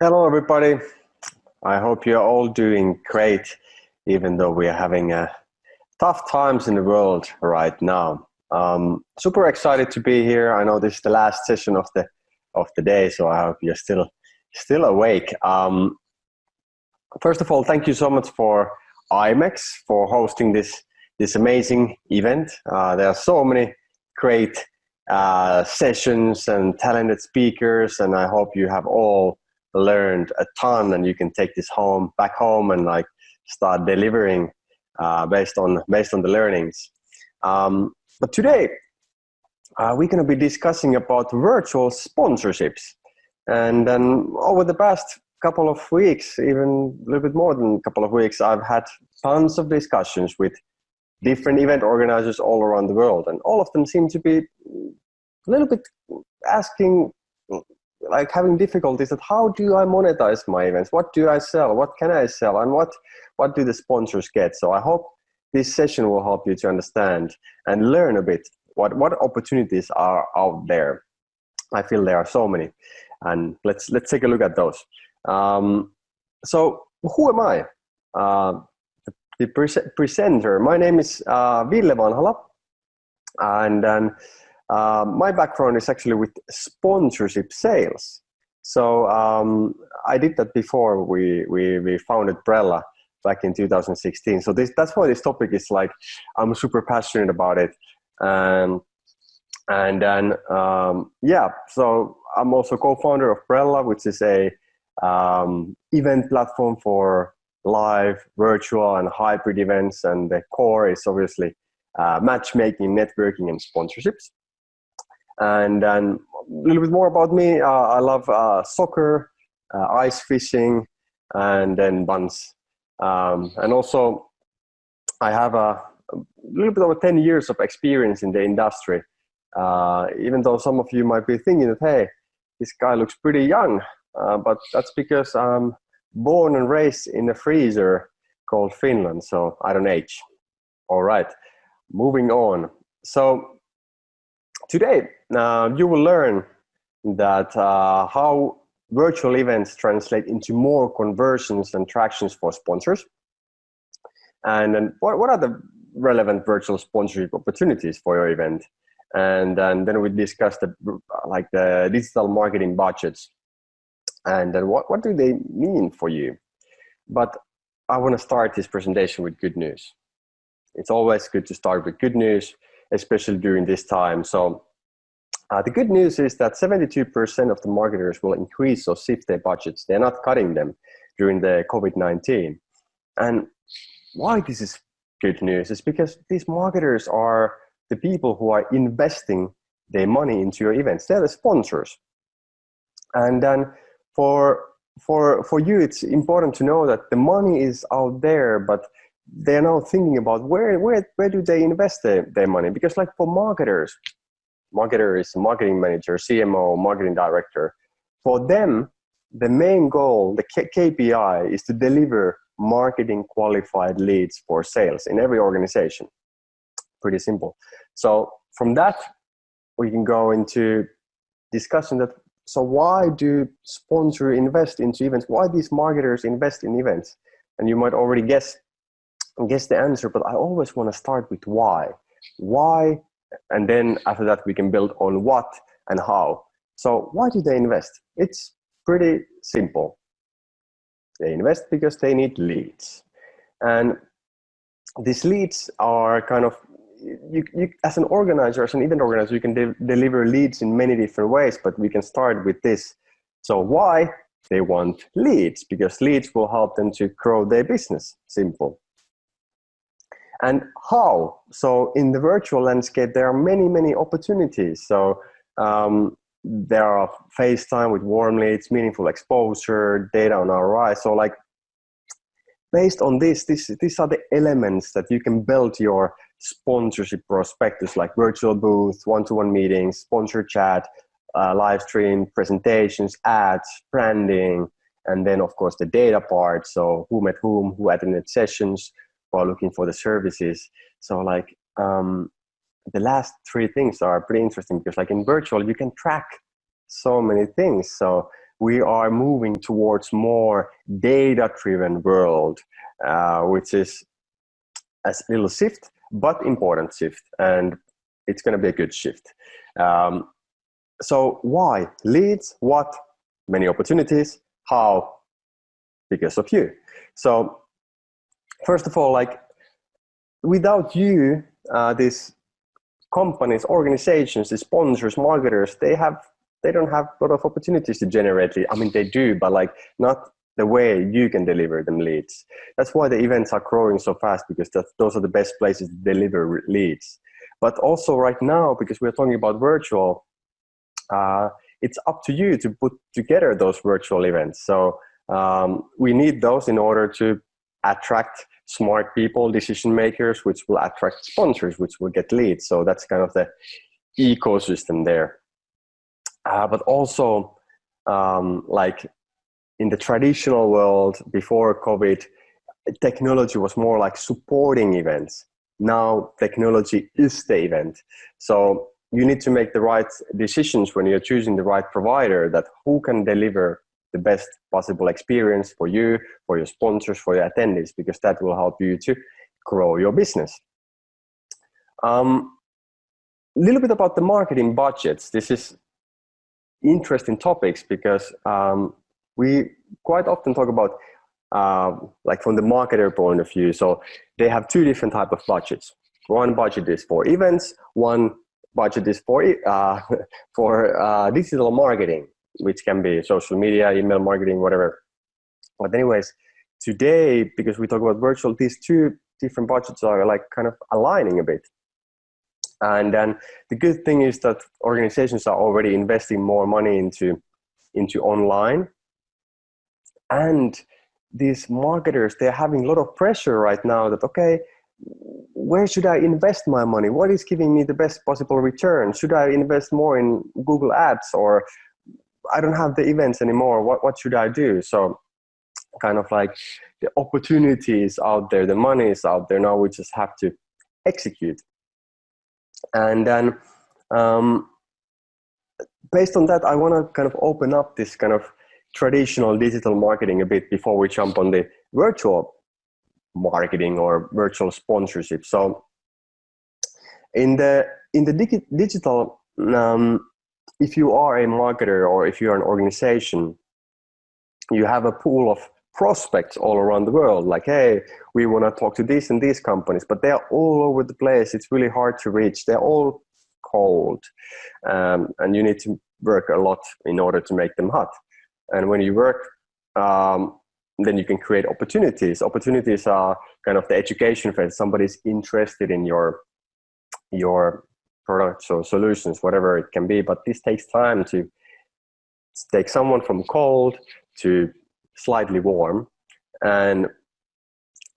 Hello, everybody. I hope you're all doing great, even though we are having uh, tough times in the world right now. Um, super excited to be here. I know this is the last session of the of the day, so I hope you're still still awake. Um, first of all, thank you so much for IMEX for hosting this this amazing event. Uh, there are so many great uh, sessions and talented speakers, and I hope you have all learned a ton and you can take this home back home and like start delivering uh, based on based on the learnings. Um, but today uh, we're going to be discussing about virtual sponsorships. And then over the past couple of weeks even a little bit more than a couple of weeks i've had tons of discussions with different event organizers all around the world. And all of them seem to be a little bit asking like having difficulties that how do I monetize my events? What do I sell? What can I sell? And what, what do the sponsors get? So I hope this session will help you to understand and learn a bit what, what opportunities are out there. I feel there are so many. And let's, let's take a look at those. Um, so who am I? Uh, the, the pre presenter, my name is uh, Ville Vanhala. And then uh, my background is actually with sponsorship sales. So um, I did that before we, we, we founded Brella back in 2016. So this, that's why this topic is like, I'm super passionate about it. Um, and then, um, yeah, so I'm also co-founder of Brella, which is a um, event platform for live, virtual, and hybrid events. And the core is obviously uh, matchmaking, networking, and sponsorships. And then a little bit more about me. Uh, I love uh, soccer, uh, ice fishing, and then buns. Um, and also, I have a, a, little bit over 10 years of experience in the industry. Uh, even though some of you might be thinking that, hey, this guy looks pretty young, uh, but that's because I'm born and raised in a freezer called Finland, so I don't age. All right, moving on. So Today, uh, you will learn that uh, how virtual events translate into more conversions and tractions for sponsors. And then what, what are the relevant virtual sponsorship opportunities for your event? And, and then we discuss the, like the digital marketing budgets. And then what, what do they mean for you? But I want to start this presentation with good news. It's always good to start with good news especially during this time. So uh, the good news is that 72% of the marketers will increase or shift their budgets. They're not cutting them during the COVID-19. And why this is good news is because these marketers are the people who are investing their money into your events. They're the sponsors. And then for, for, for you, it's important to know that the money is out there, but they're now thinking about where where where do they invest their, their money? Because like for marketers marketers marketing manager cmo marketing director for them the main goal the K kpi is to deliver marketing qualified leads for sales in every organization. Pretty simple. So from that we can go into discussion that so why do sponsor invest into events? Why these marketers invest in events? And you might already guess guess the answer, but I always want to start with why. Why, and then after that we can build on what and how. So why do they invest? It's pretty simple. They invest because they need leads. And these leads are kind of, you, you, as an organizer, as an event organizer, you can de deliver leads in many different ways, but we can start with this. So why? They want leads because leads will help them to grow their business. Simple. And how? So in the virtual landscape, there are many, many opportunities. So um, there are FaceTime with warm leads, meaningful exposure, data on ROI. So like based on this, this, these are the elements that you can build your sponsorship prospectus like virtual booth, one-to-one -one meetings, sponsor chat, uh, live stream, presentations, ads, branding, and then of course the data part. So who met whom, who attended sessions, while looking for the services. So like um, the last three things are pretty interesting because like in virtual, you can track so many things. So we are moving towards more data-driven world, uh, which is a little shift, but important shift, and it's going to be a good shift. Um, so why leads? What? Many opportunities. How? Because of you. So first of all, like without you, uh, these companies, organizations, the sponsors, marketers, they have they don't have a lot of opportunities to generate leads. I mean, they do, but like not the way you can deliver them leads. That's why the events are growing so fast because that, those are the best places to deliver leads. But also right now, because we're talking about virtual, uh, it's up to you to put together those virtual events. So um, we need those in order to attract smart people, decision makers, which will attract sponsors, which will get leads. So that's kind of the ecosystem there. Uh, but also, um, like in the traditional world before COVID, technology was more like supporting events. Now technology is the event. So you need to make the right decisions when you're choosing the right provider that who can deliver the best possible experience for you, for your sponsors, for your attendees, because that will help you to grow your business. A um, little bit about the marketing budgets. This is interesting topics because um, we quite often talk about uh, like from the marketer point of view. So they have two different type of budgets. One budget is for events. One budget is for uh, for uh, digital marketing which can be social media, email marketing, whatever. But anyways, today, because we talk about virtual, these two different budgets are like kind of aligning a bit. And then the good thing is that organizations are already investing more money into, into online. And these marketers, they're having a lot of pressure right now that, okay, where should I invest my money? What is giving me the best possible return? Should I invest more in Google Ads or I don't have the events anymore. What, what should I do? So kind of like the opportunity is out there, the money is out there. Now we just have to execute. And then um, based on that, I want to kind of open up this kind of traditional digital marketing a bit before we jump on the virtual marketing or virtual sponsorship. So in the in the digi digital um, if you are a marketer or if you're an organization, you have a pool of prospects all around the world like hey we want to talk to these and these companies but they're all over the place. It's really hard to reach. They're all cold um, and you need to work a lot in order to make them hot. And when you work um, then you can create opportunities. Opportunities are kind of the education phase. Somebody's interested in your your products or solutions, whatever it can be. But this takes time to take someone from cold to slightly warm. And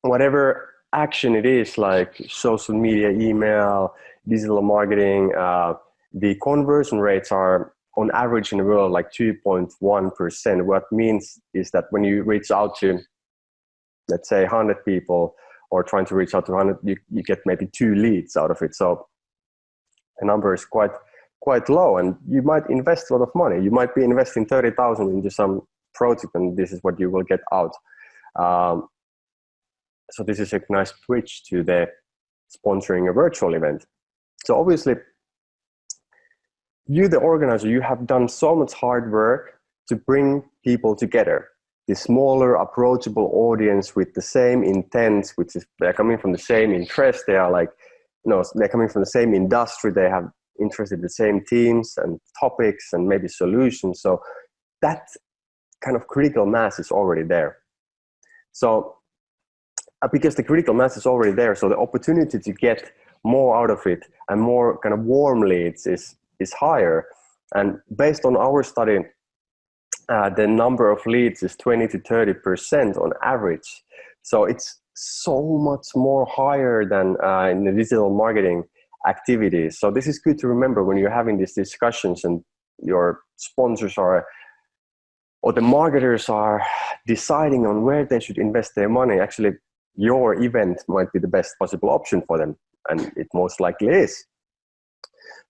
whatever action it is, like social media, email, digital marketing, uh, the conversion rates are on average in the world like 2.1%. What means is that when you reach out to, let's say 100 people or trying to reach out to 100, you, you get maybe two leads out of it. So the number is quite quite low and you might invest a lot of money. You might be investing 30,000 into some project and this is what you will get out. Um, so this is a nice switch to the sponsoring a virtual event. So obviously you the organizer you have done so much hard work to bring people together. The smaller approachable audience with the same intent which is they're coming from the same interest. They are like you know they're coming from the same industry. They have interested in the same teams and topics and maybe solutions. So that kind of critical mass is already there. So uh, because the critical mass is already there so the opportunity to get more out of it and more kind of warm leads is is higher. And based on our study uh, the number of leads is 20 to 30 percent on average. So it's so much more higher than uh, in the digital marketing activities. So this is good to remember when you're having these discussions and your sponsors are or the marketers are deciding on where they should invest their money. Actually, your event might be the best possible option for them, and it most likely is.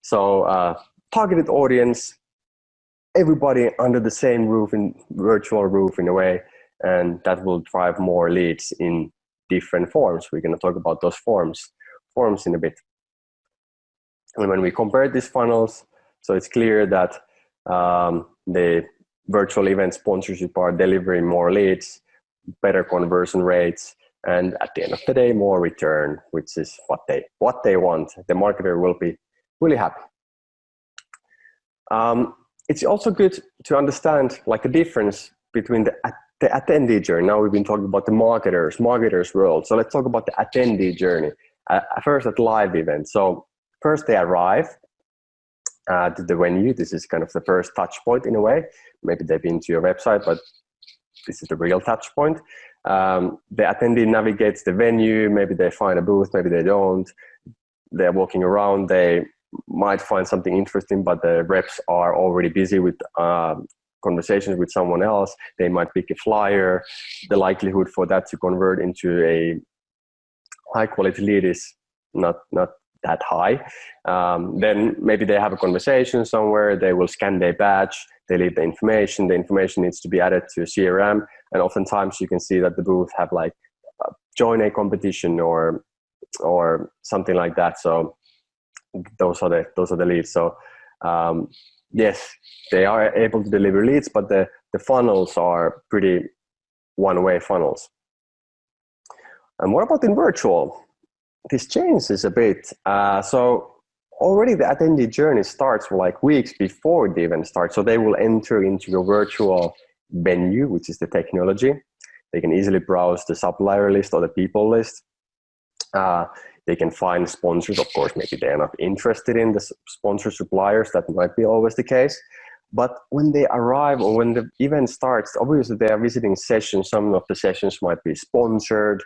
So, uh, targeted audience, everybody under the same roof in virtual roof in a way and that will drive more leads in different forms. We're going to talk about those forms forms in a bit. And when we compare these funnels so it's clear that um, the virtual event sponsorship are delivering more leads better conversion rates and at the end of the day more return which is what they what they want. The marketer will be really happy. Um, it's also good to understand like a difference between the, the attendee journey. Now we've been talking about the marketers, marketers world. So let's talk about the attendee journey. Uh, first at live events. So first they arrive uh, to the venue. This is kind of the first touch point in a way. Maybe they've been to your website, but this is the real touch point. Um, the attendee navigates the venue. Maybe they find a booth, maybe they don't. They're walking around. They might find something interesting, but the reps are already busy with um, conversations with someone else. They might pick a flyer. The likelihood for that to convert into a high quality lead is not not that high. Um, then maybe they have a conversation somewhere. They will scan their badge. They leave the information. The information needs to be added to a CRM. And oftentimes you can see that the booth have like uh, join a competition or or something like that. So those are the those are the leads. So um, yes, they are able to deliver leads, but the the funnels are pretty one way funnels. And what about in virtual? This changes a bit. Uh, so already the attendee journey starts like weeks before the event starts. So they will enter into your virtual venue, which is the technology. They can easily browse the supplier list or the people list. Uh, they can find sponsors. Of course, maybe they're not interested in the sponsor suppliers. That might be always the case. But when they arrive or when the event starts, obviously they are visiting sessions. Some of the sessions might be sponsored.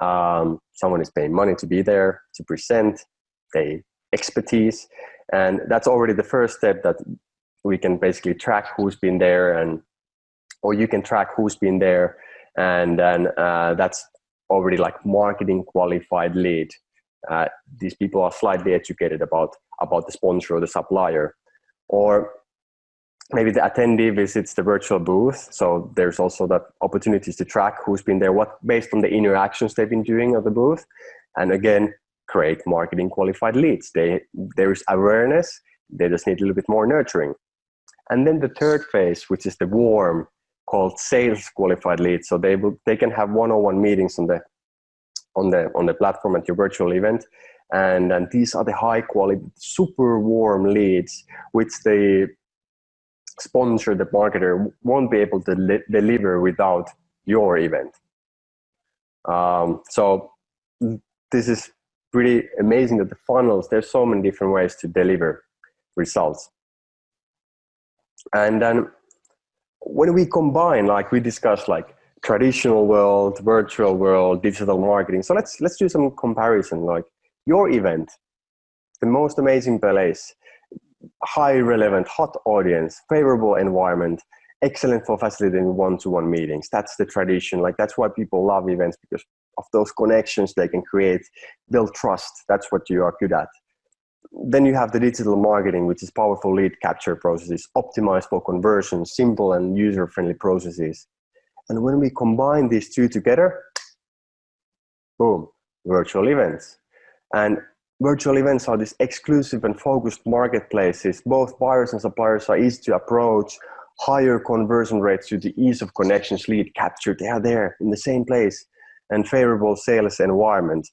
Um, someone is paying money to be there to present their expertise. And that's already the first step that we can basically track who's been there and or you can track who's been there and then uh, that's already like marketing qualified lead uh, these people are slightly educated about about the sponsor or the supplier. Or maybe the attendee visits the virtual booth. So there's also that opportunities to track who's been there what based on the interactions they've been doing at the booth. And again create marketing qualified leads. They there's awareness. They just need a little bit more nurturing. And then the third phase which is the warm called sales qualified leads. So they will they can have one-on-one meetings on the on the on the platform at your virtual event. And and these are the high quality super warm leads which the sponsor the marketer won't be able to deliver without your event. Um, so this is pretty amazing that the funnels there's so many different ways to deliver results. And then when we combine like we discussed like traditional world, virtual world, digital marketing. So let's let's do some comparison. Like your event, the most amazing place, high relevant, hot audience, favorable environment, excellent for facilitating one-to-one meetings. That's the tradition. Like that's why people love events because of those connections they can create, build trust. That's what you are good at. Then you have the digital marketing, which is powerful lead capture processes, optimized for conversion, simple and user-friendly processes and when we combine these two together, boom, virtual events. And virtual events are these exclusive and focused marketplaces. Both buyers and suppliers are easy to approach, higher conversion rates due to the ease of connections, lead capture. They are there in the same place and favorable sales environment.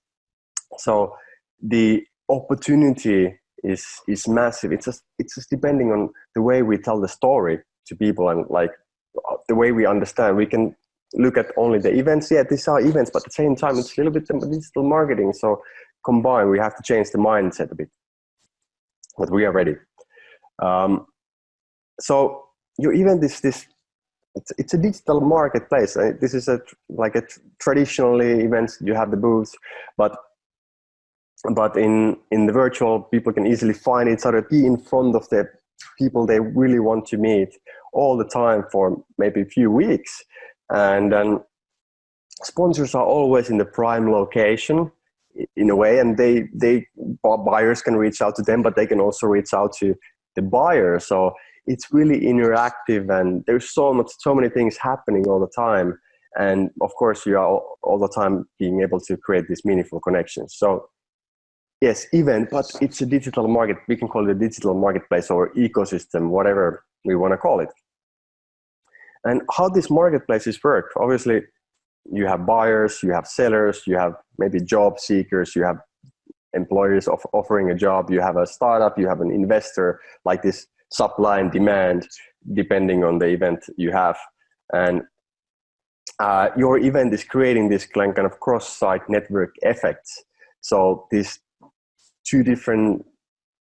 So the opportunity is is massive. It's just it's just depending on the way we tell the story to people and like the way we understand, we can look at only the events. Yeah, these are events, but at the same time, it's a little bit digital marketing. So combined, we have to change the mindset a bit. But we are ready. Um, so your event is this. It's, it's a digital marketplace. This is a like a traditionally events. You have the booths, but but in in the virtual, people can easily find each other, be in front of the people they really want to meet all the time for maybe a few weeks. And then sponsors are always in the prime location in a way, and they, they buyers can reach out to them, but they can also reach out to the buyer. So it's really interactive and there's so much so many things happening all the time and of course you are all, all the time being able to create these meaningful connections so yes event but it's a digital market. We can call it a digital marketplace or ecosystem whatever we want to call it. And how these marketplaces work obviously you have buyers you have sellers you have maybe job seekers you have employers of offering a job you have a startup you have an investor like this supply and demand depending on the event you have. And uh, your event is creating this kind of cross-side network effects. So these two different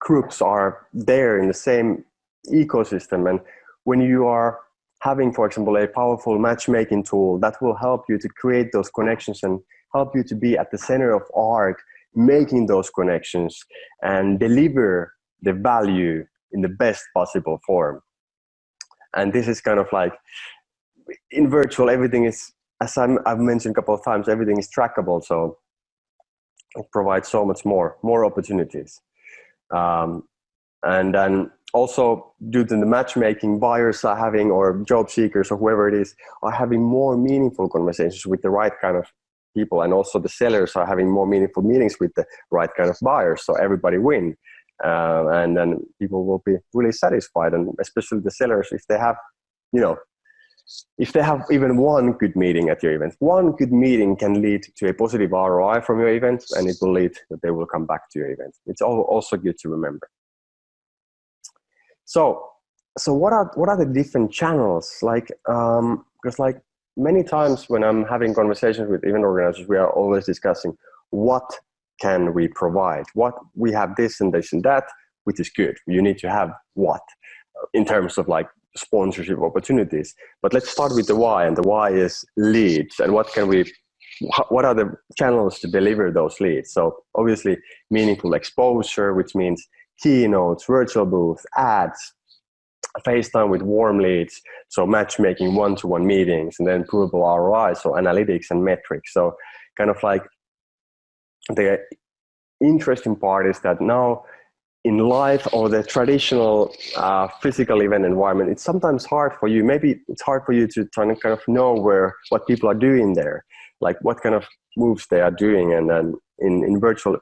groups are there in the same ecosystem and when you are having for example a powerful matchmaking tool that will help you to create those connections and help you to be at the center of art making those connections and deliver the value in the best possible form. And this is kind of like in virtual, everything is, as i have mentioned a couple of times, everything is trackable. So it provides so much more, more opportunities. Um, and then also due to the matchmaking, buyers are having, or job seekers or whoever it is, are having more meaningful conversations with the right kind of people and also the sellers are having more meaningful meetings with the right kind of buyers so everybody win uh, and then people will be really satisfied and especially the sellers if they have you know if they have even one good meeting at your event one good meeting can lead to a positive roi from your event and it will lead that they will come back to your event it's also good to remember so so what are what are the different channels like um because like many times when I'm having conversations with event organizers, we are always discussing what can we provide? What we have this and this and that, which is good. You need to have what in terms of like sponsorship opportunities. But let's start with the why, and the why is leads. And what can we? What are the channels to deliver those leads? So obviously, meaningful exposure, which means keynotes, virtual booths, ads, FaceTime with warm leads, so matchmaking one-to-one meetings, and then provable ROI, so analytics and metrics. So kind of like the interesting part is that now in life or the traditional uh, physical event environment, it's sometimes hard for you. Maybe it's hard for you to kind of know where what people are doing there, like what kind of moves they are doing. And then in, in virtual,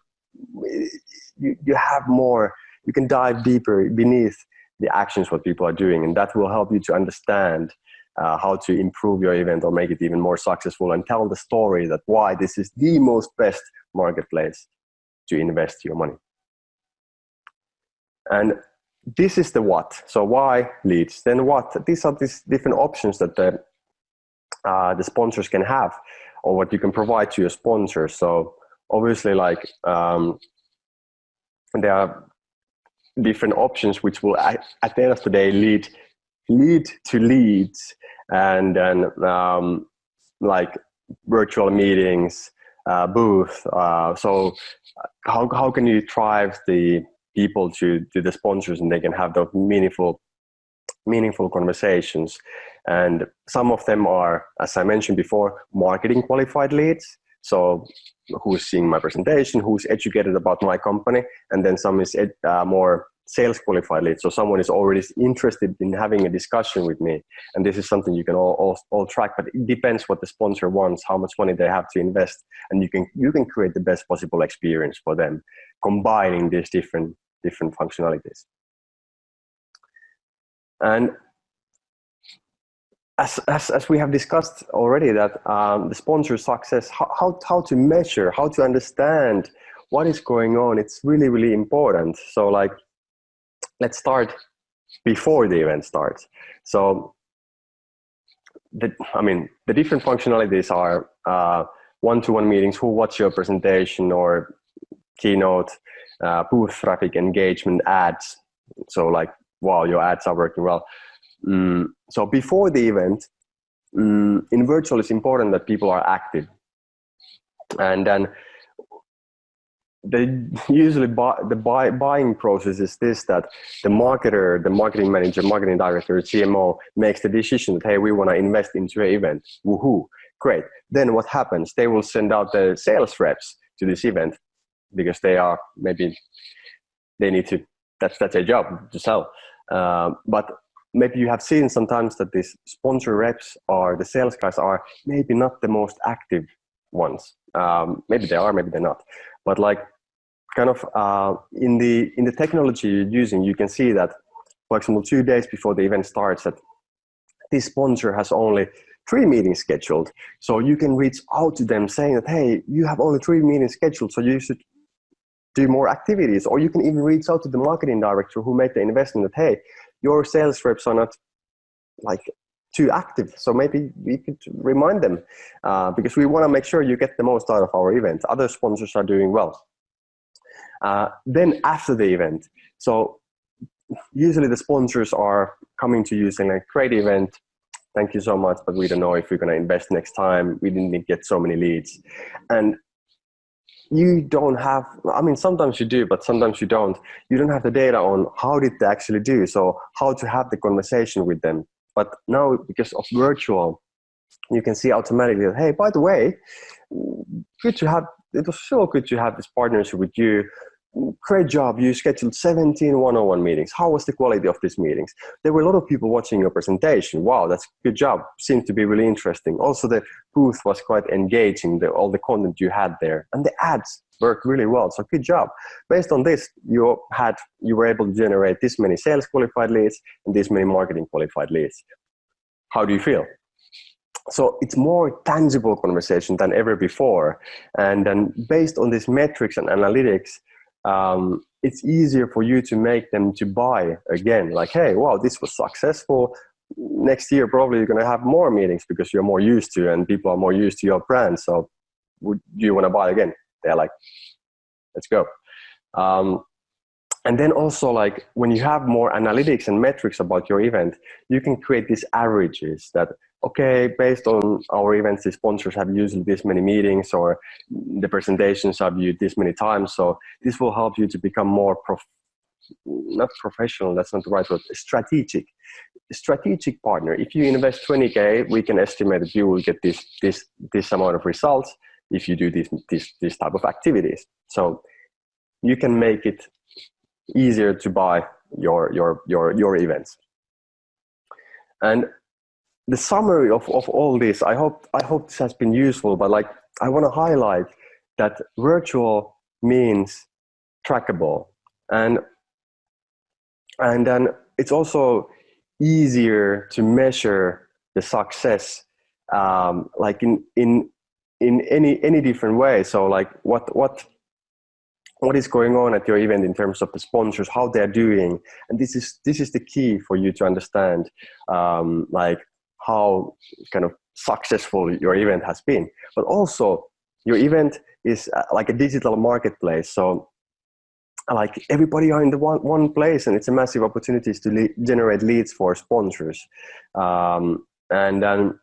you, you have more, you can dive deeper beneath the actions what people are doing and that will help you to understand uh, how to improve your event or make it even more successful and tell the story that why this is the most best marketplace to invest your money and this is the what. So why leads? Then what? These are these different options that the uh, the sponsors can have or what you can provide to your sponsors. So obviously like um, there are different options which will at, the end of the day lead lead to leads and then um, like virtual meetings uh, booth uh, so how, how can you drive the people to, to the sponsors and they can have those meaningful meaningful conversations and some of them are as i mentioned before marketing qualified leads so who's seeing my presentation, who's educated about my company, and then some is ed, uh, more sales qualified leads. So someone is already interested in having a discussion with me. And this is something you can all, all, all, track, but it depends what the sponsor wants, how much money they have to invest. And you can, you can create the best possible experience for them, combining these different, different functionalities. And as, as, as we have discussed already that um, the sponsor success, how, how, how to measure, how to understand what is going on, it's really, really important. So like, let's start before the event starts. So the, I mean, the different functionalities are uh, one-to-one -one meetings, who watch your presentation or keynote, uh, booth traffic, engagement, ads. So like, wow, your ads are working well. Mm, so before the event, mm, in virtual, it's important that people are active. And then they usually buy, the buy, buying process is this that the marketer, the marketing manager, marketing director, CMO makes the decision that, hey, we want to invest into an event. Woohoo, great. Then what happens? They will send out the sales reps to this event because they are maybe, they need to, that's, that's their job to sell. Uh, but maybe you have seen sometimes that these sponsor reps or the sales guys are maybe not the most active ones. Um, maybe they are, maybe they're not. But like kind of uh, in the in the technology you're using, you can see that, for example, two days before the event starts, that this sponsor has only three meetings scheduled. So you can reach out to them saying that, hey, you have only three meetings scheduled, so you should do more activities. Or you can even reach out to the marketing director who made the investment that, hey, your sales reps are not like too active. So maybe we could remind them uh, because we want to make sure you get the most out of our event. Other sponsors are doing well. Uh, then after the event, so usually the sponsors are coming to you saying like, great event, thank you so much, but we don't know if we're going to invest next time. We didn't get so many leads. And you don't have, I mean, sometimes you do, but sometimes you don't. You don't have the data on how did they actually do. So how to have the conversation with them. But now because of virtual, you can see automatically hey, by the way, good to have, it was so good to have this partnership with you great job. You scheduled 17 one-on-one meetings. How was the quality of these meetings? There were a lot of people watching your presentation. Wow, that's good job. Seemed to be really interesting. Also, the booth was quite engaging, the, all the content you had there. And the ads worked really well. So good job. Based on this, you had you were able to generate this many sales qualified leads and this many marketing qualified leads. How do you feel? so it's more tangible conversation than ever before and then based on these metrics and analytics um, it's easier for you to make them to buy again. Like, hey, wow, this was successful. Next year, probably you're going to have more meetings because you're more used to and people are more used to your brand. So would you want to buy again? They're like, let's go. Um, and then also like when you have more analytics and metrics about your event, you can create these averages that, okay, based on our events, the sponsors have used this many meetings or the presentations have viewed this many times. So this will help you to become more prof not professional, that's not the right word, strategic. Strategic partner. If you invest 20K, we can estimate that you will get this, this, this amount of results if you do this, this, this type of activities. So you can make it easier to buy your your your your events. And the summary of, of all this i hope i hope this has been useful but like i want to highlight that virtual means trackable. And and then it's also easier to measure the success um, like in in in any any different way. So like what what what is going on at your event in terms of the sponsors, how they're doing. And this is, this is the key for you to understand um, like how kind of successful your event has been. But also your event is uh, like a digital marketplace. So like everybody are in the one, one place and it's a massive opportunity to generate leads for sponsors. Um, and then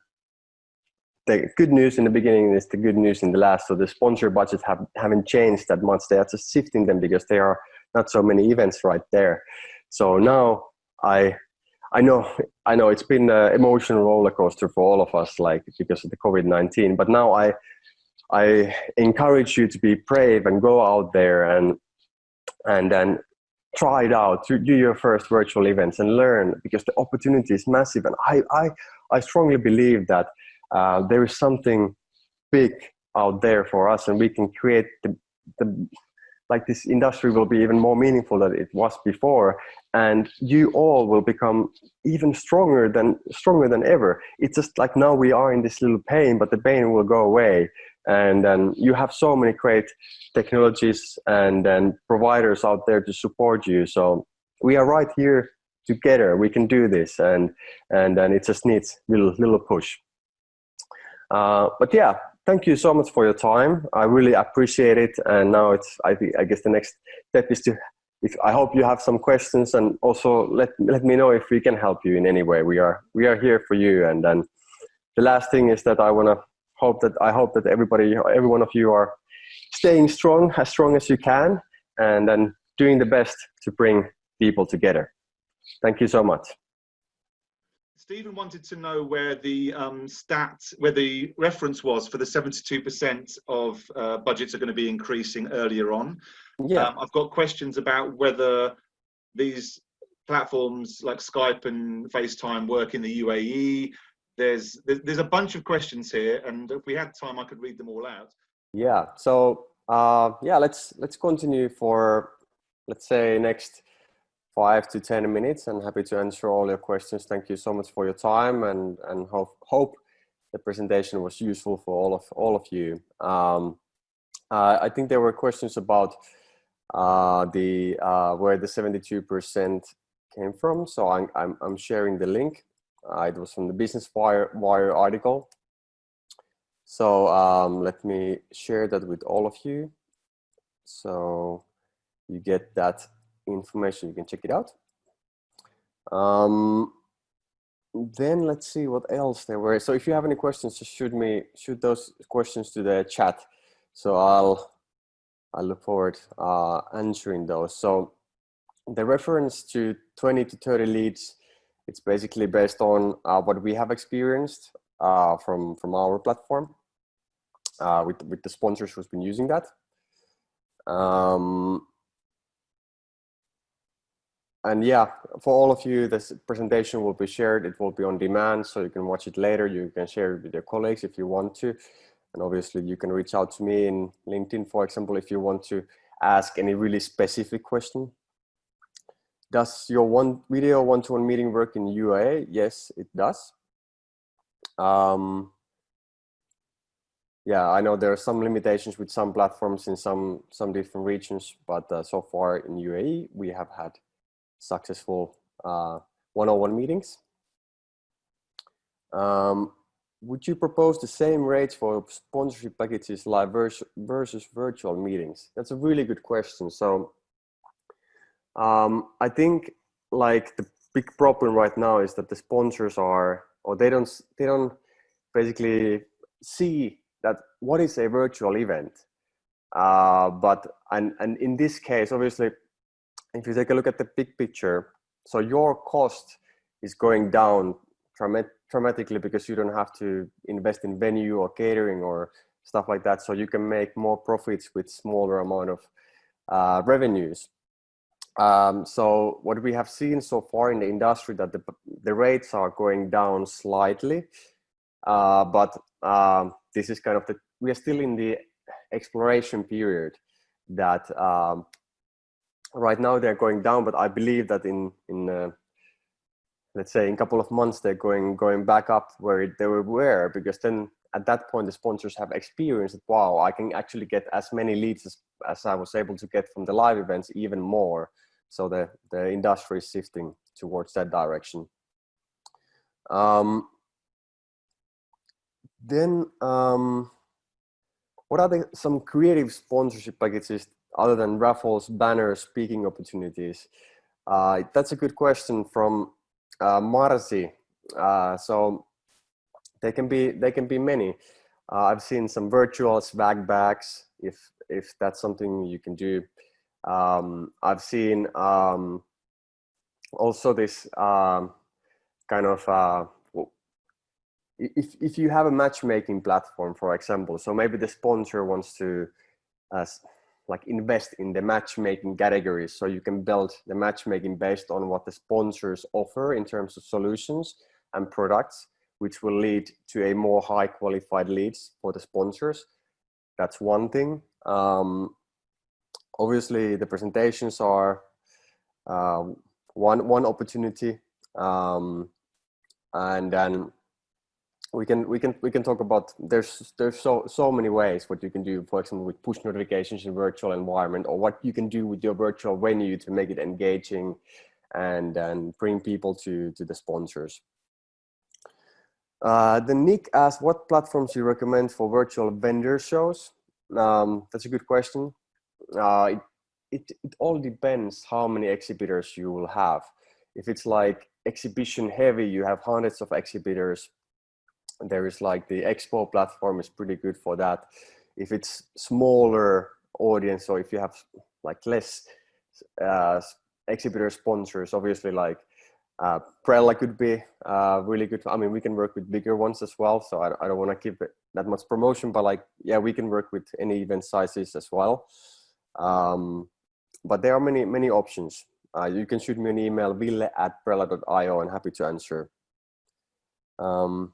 the good news in the beginning is the good news in the last. So the sponsor budgets have, haven't changed that much. They are just shifting them because there are not so many events right there. So now I, I know, I know it's been an emotional roller coaster for all of us, like because of the COVID-19. But now I, I encourage you to be brave and go out there and, and then try it out, to do your first virtual events and learn because the opportunity is massive. And I, I, I strongly believe that uh, there is something big out there for us and we can create the, the like this industry will be even more meaningful than it was before and you all will become even stronger than stronger than ever. It's just like now we are in this little pain but the pain will go away. And then you have so many great technologies and then providers out there to support you. So we are right here together. We can do this and and then it just needs little little push uh, but yeah, thank you so much for your time. I really appreciate it. And now it's, I, I guess the next step is to, if, I hope you have some questions and also let, let me know if we can help you in any way. We are, we are here for you. And then the last thing is that I want to hope that, I hope that everybody, every one of you are staying strong, as strong as you can, and then doing the best to bring people together. Thank you so much. Stephen wanted to know where the um, stat, where the reference was for the 72% of uh, budgets are going to be increasing earlier on. Yeah. Um, I've got questions about whether these platforms like Skype and FaceTime work in the UAE? There's there's a bunch of questions here, and if we had time, I could read them all out. Yeah. So uh, yeah, let's let's continue for let's say next five to ten minutes. I'm happy to answer all your questions. Thank you so much for your time, and and hope hope the presentation was useful for all of all of you. Um, uh, I think there were questions about uh, the uh, where the 72% came from. So I'm, I'm, I'm sharing the link. Uh, it was from the Business Wire, Wire article. So um, let me share that with all of you. So you get that information, you can check it out. Um, then let's see what else there were. So if you have any questions, just shoot me, shoot those questions to the chat. So I'll, I look forward uh, answering those. So the reference to 20 to 30 leads, it's basically based on uh, what we have experienced uh, from, from our platform uh, with, with the sponsors who's been using that. Um, and yeah, for all of you, this presentation will be shared. It will be on demand, so you can watch it later. You can share it with your colleagues if you want to. And obviously you can reach out to me in LinkedIn, for example, if you want to ask any really specific question. Does your one video one-to-one -one meeting work in UAE? Yes, it does. Um, yeah, I know there are some limitations with some platforms in some some different regions, but uh, so far in UAE we have had successful uh, one-on-one meetings. Um, would you propose the same rates for sponsorship packages live versus virtual meetings? That's a really good question. So um, I think like the big problem right now is that the sponsors are, or they don't, they don't basically see that what is a virtual event. Uh, but, and, and in this case, obviously, if you take a look at the big picture, so your cost is going down dramatically because you don't have to invest in venue or catering or stuff like that. So you can make more profits with smaller amount of uh, revenues. Um, so what we have seen so far in the industry that the, the rates are going down slightly, uh, but um, this is kind of the, we are still in the exploration period that um, right now they're going down, but I believe that in, in uh, let's say in a couple of months, they're going, going back up where they were because then at that point, the sponsors have experienced that, wow, I can actually get as many leads as, as I was able to get from the live events, even more. So the, the industry is shifting towards that direction. Um, then um, what are the, some creative sponsorship packages other than raffles, banners, speaking opportunities? Uh, that's a good question from uh, Marzi. Uh, so they can be they can be many. Uh, I've seen some virtual swag bags if if that's something you can do. Um, I've seen um, also this um, kind of uh, if, if you have a matchmaking platform, for example, so maybe the sponsor wants to uh, like invest in the matchmaking categories. So you can build the matchmaking based on what the sponsors offer in terms of solutions and products, which will lead to a more high qualified leads for the sponsors. That's one thing. Um, obviously the presentations are uh, one one opportunity um, and then we can we can we can talk about there's there's so so many ways what you can do for example with push notifications in virtual environment or what you can do with your virtual venue to make it engaging and and bring people to to the sponsors uh, the Nick asked what platforms you recommend for virtual vendor shows um, that's a good question uh, it, it, it all depends how many exhibitors you will have. If it's like exhibition heavy, you have hundreds of exhibitors. There is like the expo platform is pretty good for that. If it's smaller audience or if you have like less uh, exhibitor sponsors, obviously like uh, Brella could be uh, really good. I mean, we can work with bigger ones as well. So I, I don't want to keep it that much promotion, but like, yeah, we can work with any event sizes as well. Um, but there are many, many options. uh, you can shoot me an email, ville at brella.io, and happy to answer. Um,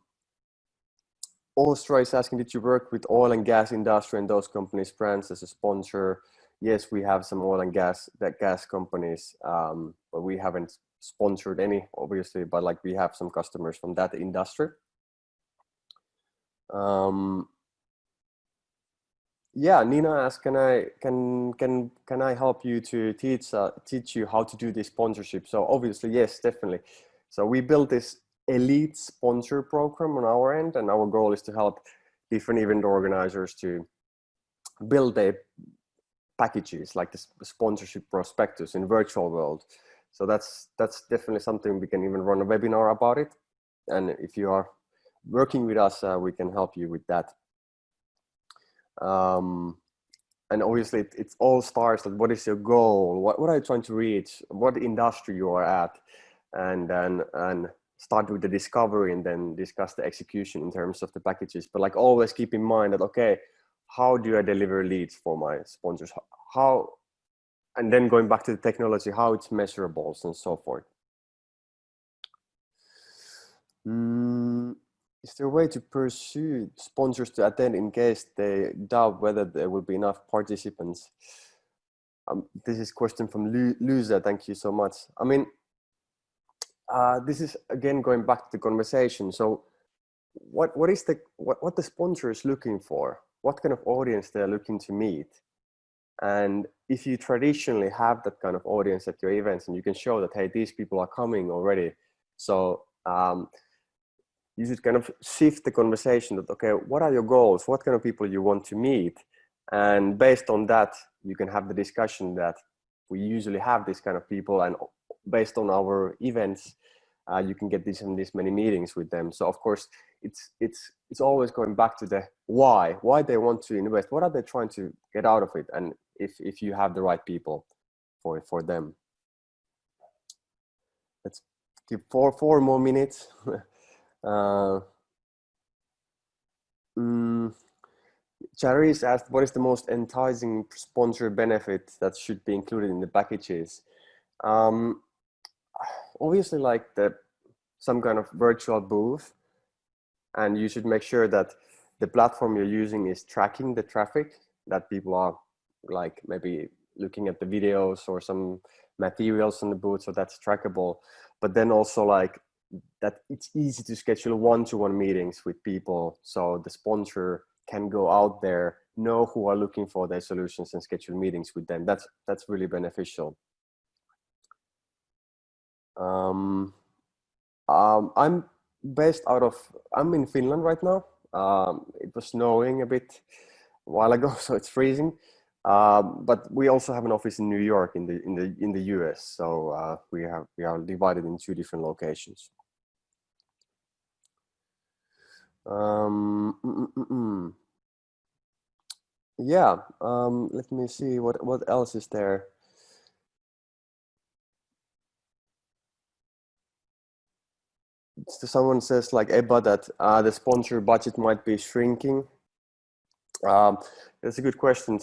Ostra is asking, did you work with oil and gas industry and those companies' brands as a sponsor? Yes, we have some oil and gas that gas companies, um, but we haven't sponsored any, obviously, but like we have some customers from that industry. Um, yeah, Nina asked, can I can can can I help you to teach uh, teach you how to do this sponsorship? So obviously, yes, definitely. So we built this elite sponsor program on our end, and our goal is to help different event organizers to build their packages like the sponsorship prospectus in virtual world. So that's that's definitely something we can even run a webinar about it. And if you are working with us, uh, we can help you with that. Um, and obviously it, it all starts at what is your goal? What, what are you trying to reach? What industry you are at? And, and, and start with the discovery and then discuss the execution in terms of the packages. But like always keep in mind that, okay, how do I deliver leads for my sponsors? How, and then going back to the technology, how it's measurables and so forth. Mm, is there a way to pursue sponsors to attend in case they doubt whether there will be enough participants? Um, this is question from Lu Luza. Thank you so much. I mean, uh, this is again going back to the conversation. So, what what is the what what the sponsor is looking for? What kind of audience they're looking to meet? And if you traditionally have that kind of audience at your events, and you can show that hey, these people are coming already, so um, you should kind of shift the conversation that okay what are your goals what kind of people you want to meet and based on that you can have the discussion that we usually have this kind of people and based on our events uh, you can get this and this many meetings with them. So of course it's it's it's always going back to the why why they want to invest what are they trying to get out of it and if if you have the right people for for them. Let's give four four more minutes. Uh, mm, Charis asked, what is the most enticing sponsor benefit that should be included in the packages? Um, obviously like the some kind of virtual booth and you should make sure that the platform you're using is tracking the traffic that people are like maybe looking at the videos or some materials on the booth so that's trackable. But then also like that it's easy to schedule one-to-one meetings with people so the sponsor can go out there know who are looking for their solutions and schedule meetings with them. That's that's really beneficial um, um, i'm based out of i'm in finland right now um, it was snowing a bit a while ago so it's freezing um, but we also have an office in New York in the in the in the US. So uh, we have we are divided in two different locations. Um, mm, mm, mm, yeah, um, let me see what, what else is there. Someone says like Ebba that uh, the sponsor budget might be shrinking. Um, that's a good question.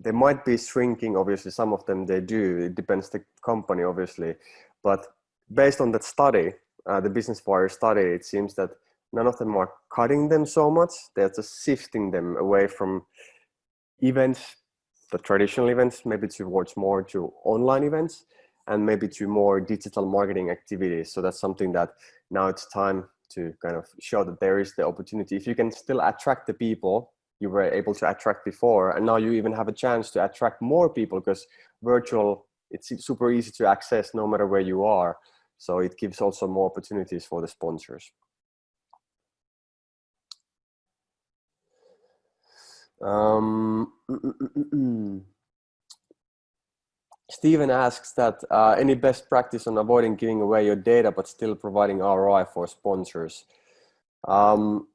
They might be shrinking, obviously, some of them they do. It depends the company, obviously. But based on that study, uh, the Business Wire study, it seems that none of them are cutting them so much. They're just shifting them away from events, the traditional events, maybe towards more to online events and maybe to more digital marketing activities. So that's something that now it's time to kind of show that there is the opportunity. If you can still attract the people you were able to attract before, and now you even have a chance to attract more people because virtual, it's super easy to access no matter where you are. So it gives also more opportunities for the sponsors. Um, mm, mm, mm, Stephen asks that uh, any best practice on avoiding giving away your data but still providing ROI for sponsors. Um,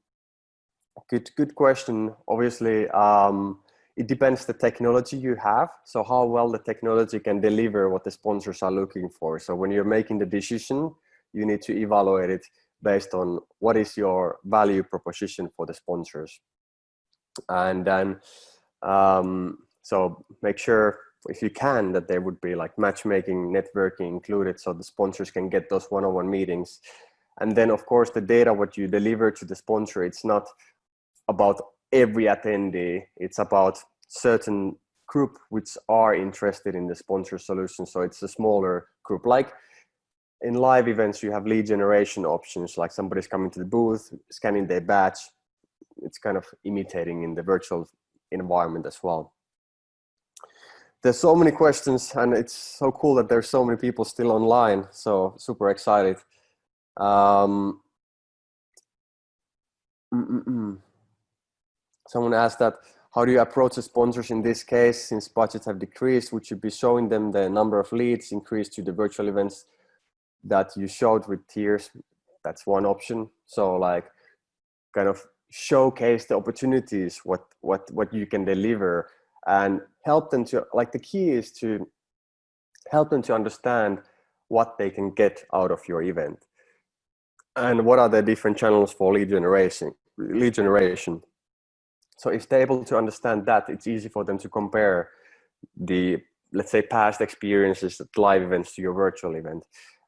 good, good question. Obviously, um, it depends the technology you have. So how well the technology can deliver what the sponsors are looking for. So when you're making the decision, you need to evaluate it based on what is your value proposition for the sponsors and then um, so make sure if you can, that there would be like matchmaking, networking included so the sponsors can get those one-on-one -on -one meetings. And then of course the data, what you deliver to the sponsor, it's not about every attendee, it's about certain group which are interested in the sponsor solution. So it's a smaller group. Like in live events, you have lead generation options, like somebody's coming to the booth, scanning their badge. It's kind of imitating in the virtual environment as well. There's so many questions and it's so cool that there's so many people still online. So super excited. Um, mm -mm -mm. Someone asked that how do you approach the sponsors in this case, since budgets have decreased? Would you be showing them the number of leads increased to the virtual events that you showed with tiers? That's one option. So like kind of showcase the opportunities, what, what, what you can deliver and help them to, like the key is to help them to understand what they can get out of your event and what are the different channels for lead generation lead generation so if they're able to understand that, it's easy for them to compare the, let's say, past experiences at live events to your virtual event.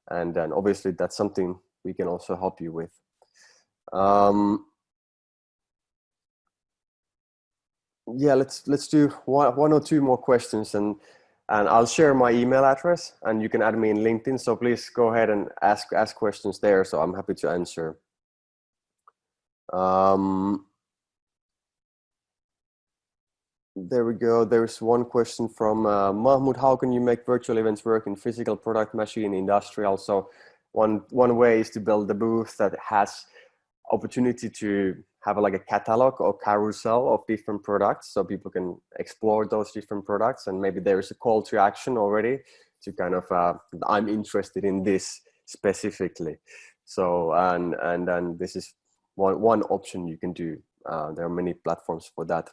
And then obviously that's something we can also help you with. Um, yeah, let's let's do one, one or two more questions and and I'll share my email address and you can add me in LinkedIn. So please go ahead and ask ask questions there. So I'm happy to answer. Um, there we go. There's one question from uh, Mahmoud. How can you make virtual events work in physical product, machine, industrial? So one, one way is to build a booth that has opportunity to have a, like a catalog or carousel of different products so people can explore those different products and maybe there is a call to action already to kind of uh, I'm interested in this specifically. So and and then this is one one option you can do uh, there are many platforms for that.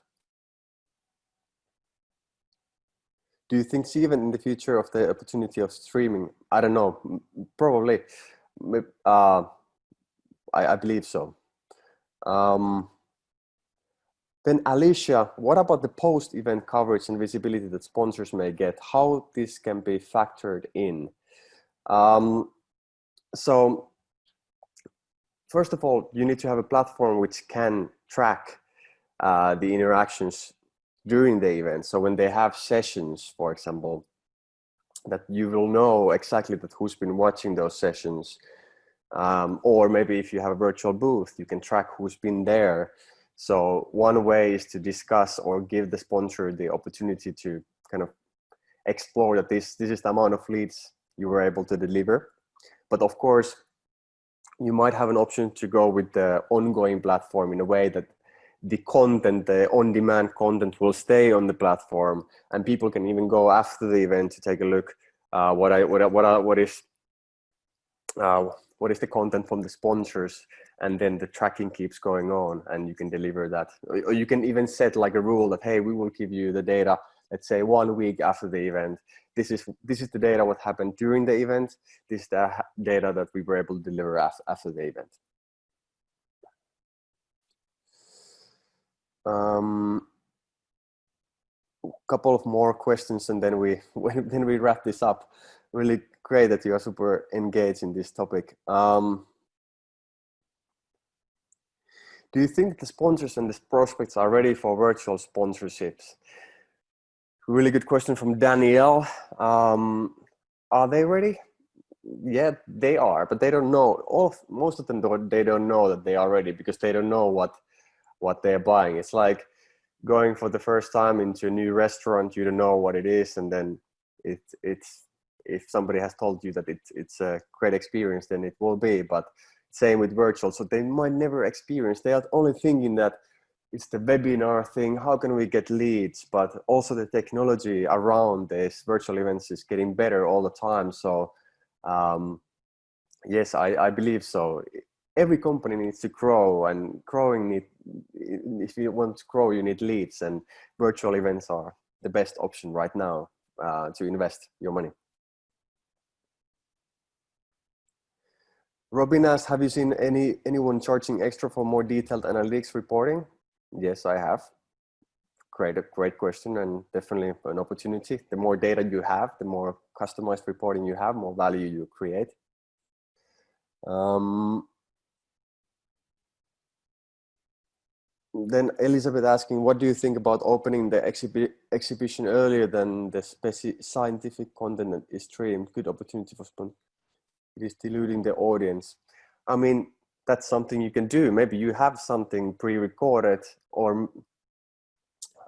Do you think even in the future of the opportunity of streaming i don't know probably uh, I, I, believe so um, then alicia what about the post event coverage and visibility that sponsors may get how this can be factored in um, so first of all you need to have a platform which can track uh, the interactions during the event. So when they have sessions, for example, that you will know exactly that who's been watching those sessions. Um, or maybe if you have a virtual booth, you can track who's been there. So one way is to discuss or give the sponsor the opportunity to kind of explore that this, this is the amount of leads you were able to deliver. But of course, you might have an option to go with the ongoing platform in a way that the content, the on-demand content will stay on the platform and people can even go after the event to take a look uh, what I what what are, what is uh, what is the content from the sponsors and then the tracking keeps going on and you can deliver that. Or you can even set like a rule that hey we will give you the data let's say one week after the event. This is this is the data what happened during the event. This is the data that we were able to deliver after, after the event. Um, couple of more questions and then we then we wrap this up. Really great that you are super engaged in this topic. Um, do you think the sponsors and the prospects are ready for virtual sponsorships? Really good question from Danielle. Um, are they ready? Yeah, they are, but they don't know. All of, most of them, don't, they don't know that they are ready because they don't know what what they're buying. It's like going for the first time into a new restaurant, you don't know what it is. And then it, it's, if somebody has told you that it, it's a great experience, then it will be, but same with virtual. So they might never experience, they are only thinking that it's the webinar thing, how can we get leads? But also the technology around this virtual events is getting better all the time. So um, yes, I, I believe so every company needs to grow and growing need if you want to grow you need leads and virtual events are the best option right now uh, to invest your money Robin asks, have you seen any anyone charging extra for more detailed analytics reporting? Yes, I have. great, great question and definitely an opportunity. The more data you have, the more customized reporting you have, more value you create. Um, then Elizabeth asking, what do you think about opening the exhibi exhibition earlier than the scientific content is streamed? Good opportunity for. It is diluting the audience. I mean, that's something you can do. Maybe you have something pre-recorded or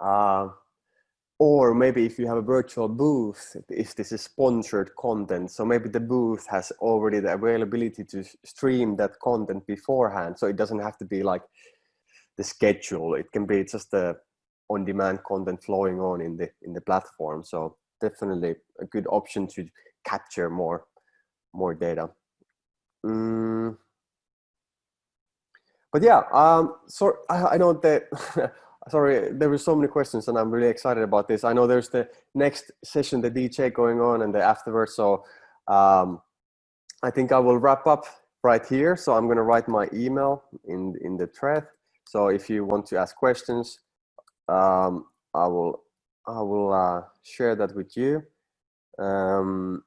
uh, or maybe if you have a virtual booth, if this is sponsored content, so maybe the booth has already the availability to stream that content beforehand. So it doesn't have to be like the schedule. It can be just the on-demand content flowing on in the in the platform. So definitely a good option to capture more more data. Mm. But yeah, um, so I, I know that sorry, there were so many questions and I'm really excited about this. I know there's the next session, the DJ going on and the afterwards. So um, I think I will wrap up right here. So I'm to write my email in, in the thread. So if you want to ask questions, um, I will, I will uh, share that with you. Um,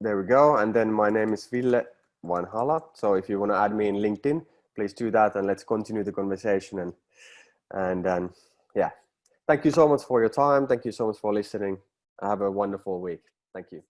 there we go. And then my name is Ville Vanhala. So if you want to add me in LinkedIn, please do that and let's continue the conversation and and um, yeah. Thank you so much for your time. Thank you so much for listening. Have a wonderful week. Thank you